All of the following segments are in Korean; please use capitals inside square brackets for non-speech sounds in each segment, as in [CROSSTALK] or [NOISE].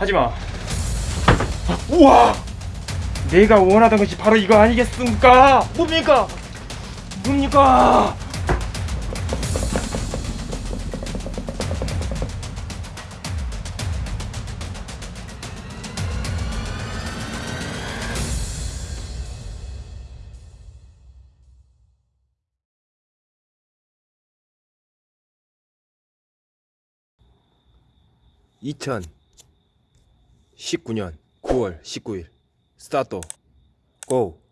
하지마. 우와! 내가 원하던 것이 바로 이거 아니겠습니까? 뭡니까? 뭡니까 (2019년 9월 19일) 스타트 고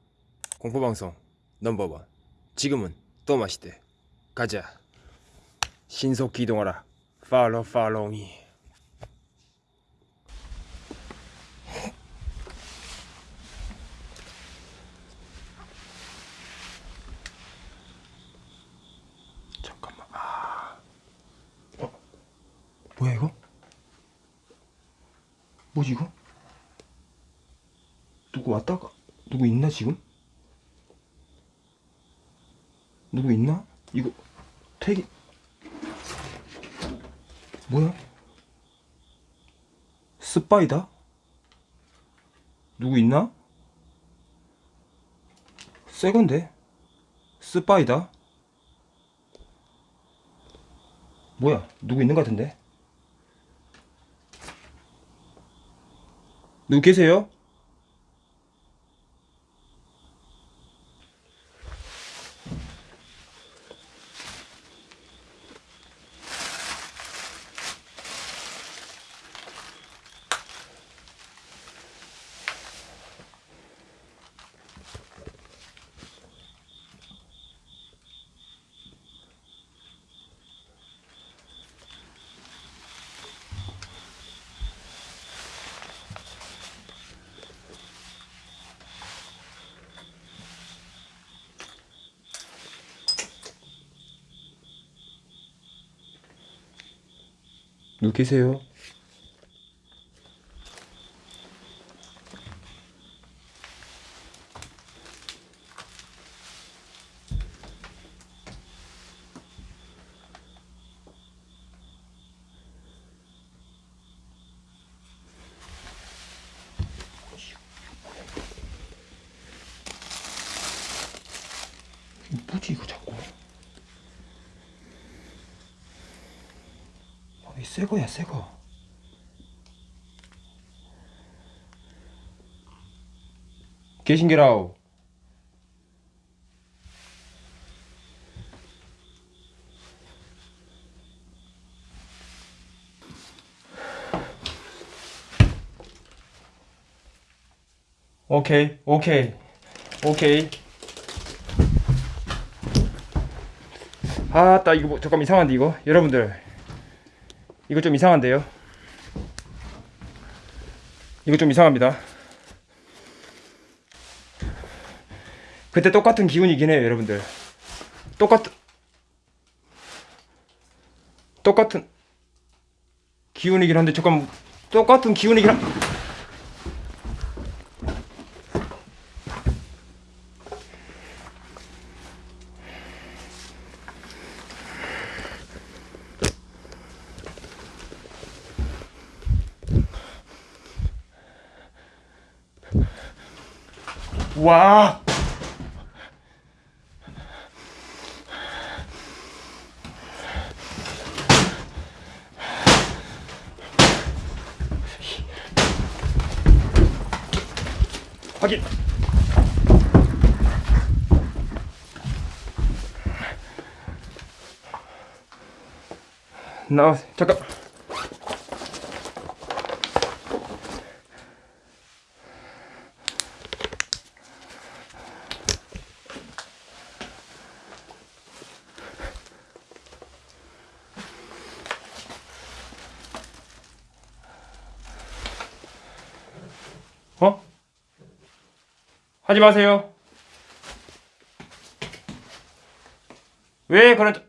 공포방송 넘버원. 지금은 또 맛있대. 가자. 신속 이동하라. 팔로 팔로미. 잠깐만. 아. 어? 뭐야 이거 뭐지 이거? 누구 왔다가 누구 있나 지금? 누구 있나? 이거 태기 뭐야? 스파이다? 누구 있나? 새건데? 스파이다? 뭐야 누구 있는 것 같은데 누구 계세요? 누구 계세요? 새 거야 새거. 계신게라우 오케이 오케이 오케이. 아따 이거 뭐, 잠깐 이상한데 이거? 여러분들 이거 좀 이상한데요? 이거 좀 이상합니다. 그때 똑같은 기운이긴 해요 여러분들. 똑같은 똑같은 기운이긴 한데 잠깐 똑같은 기운이긴 한 와. 확인. 나 잠깐. 어? 하지 마세요. 왜 그런 저-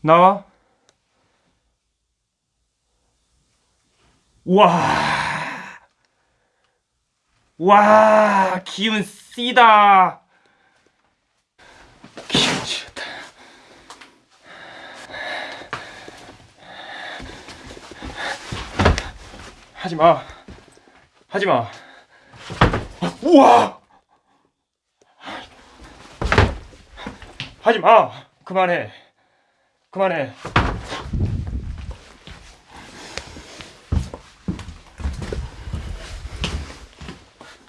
나와. 와. 와, 기운 씨다. 하지 마. 하지 마. 우와! 하지 마. 그만해. 그만해.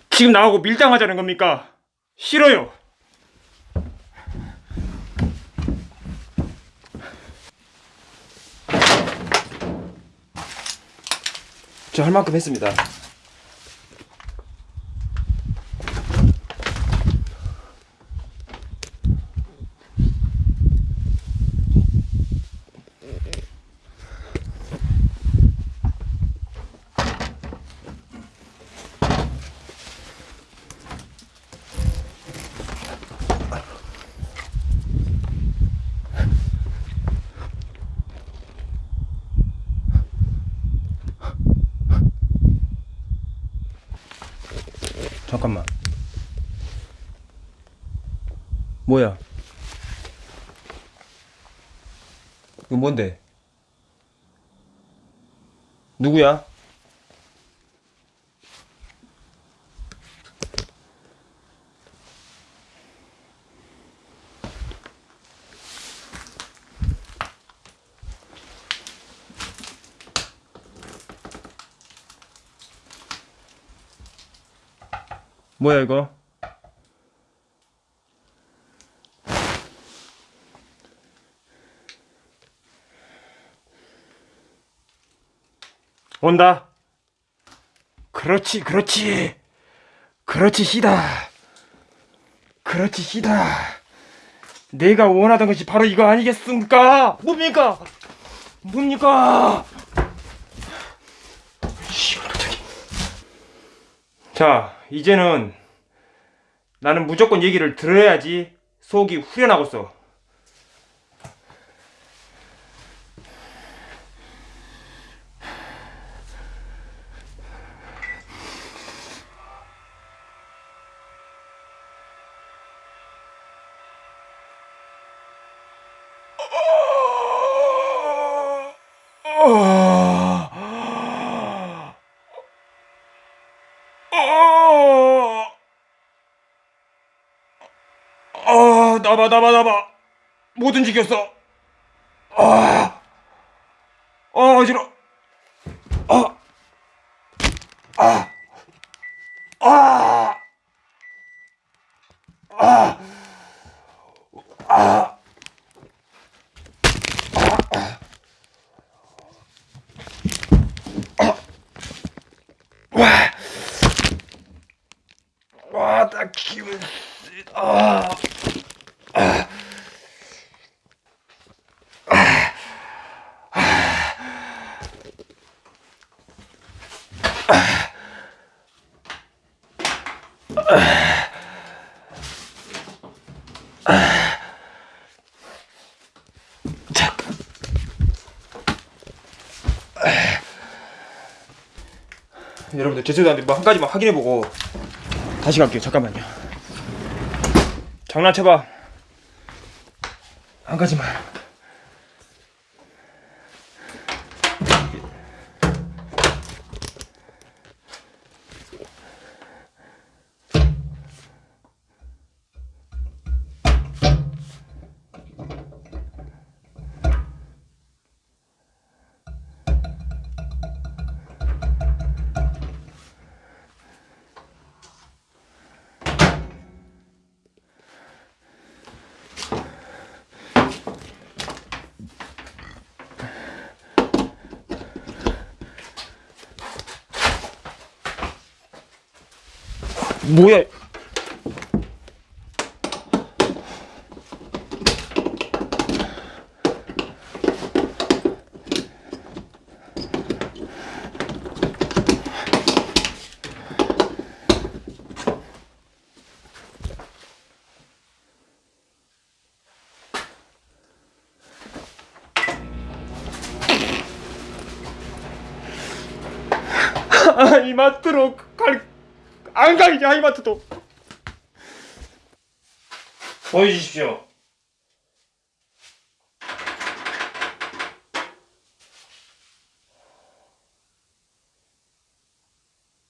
지금 나하고 밀당하자는 겁니까? 싫어요. 저 할 만큼 했습니다. 잠깐만. 뭐야? 이거 뭔데? 누구야? 뭐야 이거? 온다. 그렇지, 그렇지. 그렇지, 시다. 그렇지, 시다. 내가 원하던 것이 바로 이거 아니겠습니까? 뭡니까? 뭡니까? 자, 이제는 나는 무조건 얘기를 들어야지 속이 후련하겠어. 어, 나봐, 나봐, 나봐. 못 움직였어. 아, 아, 어지러. 아, 아, 아, 아, 아. 와, 나 기분 쓰- 아. 여러분들 죄송한데 뭐 한 가지만 확인해보고 다시 갈게요. 잠깐만요. 장난쳐봐. 한 가지만. 뭐야? [LAUGHS] 아, 이마트로 갈, 안 가겠지, 하이마트도. 보여주십시오.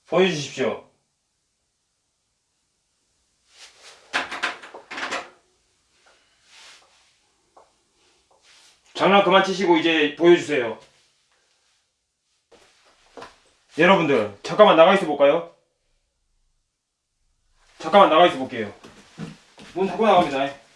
보여주십시오. 장난 그만 치시고 이제 보여주세요. 여러분들 잠깐만 나가 있어 볼까요? 잠깐만 나가 있어 볼게요. 문 닫고 나갑니다.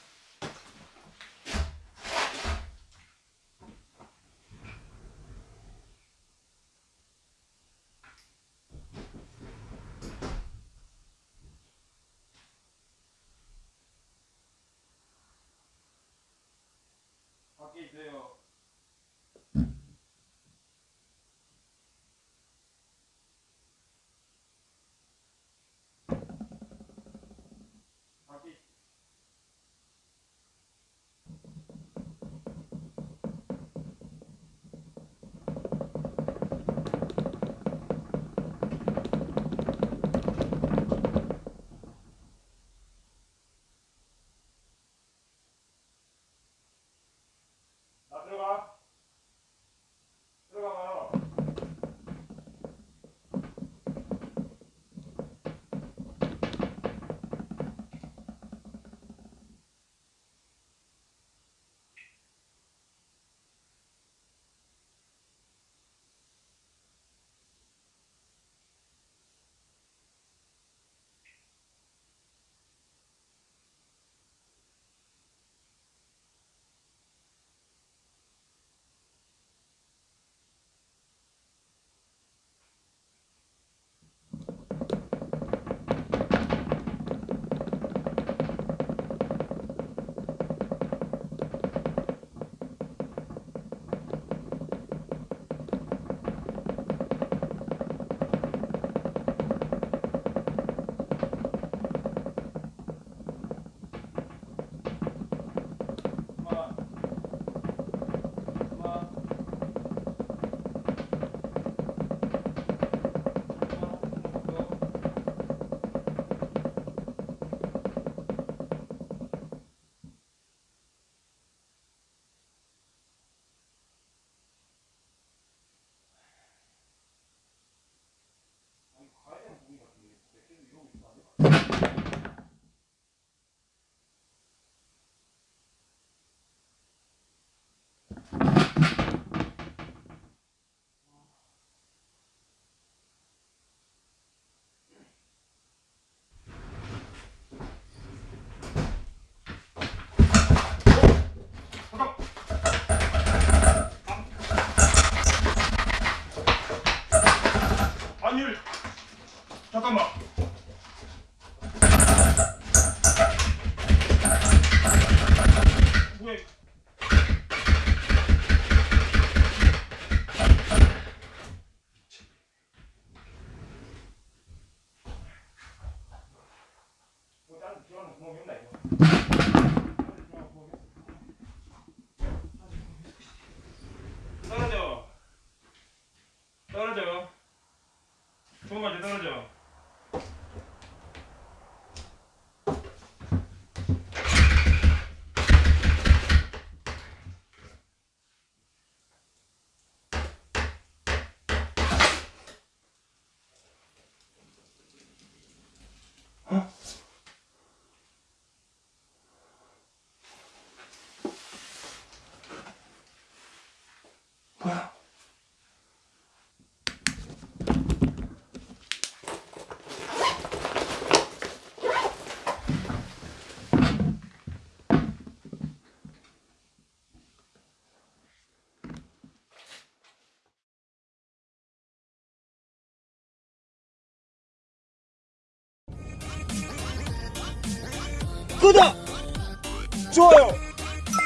구독! 좋아요!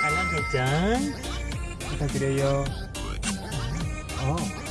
알람 설정 부탁드려요. 어.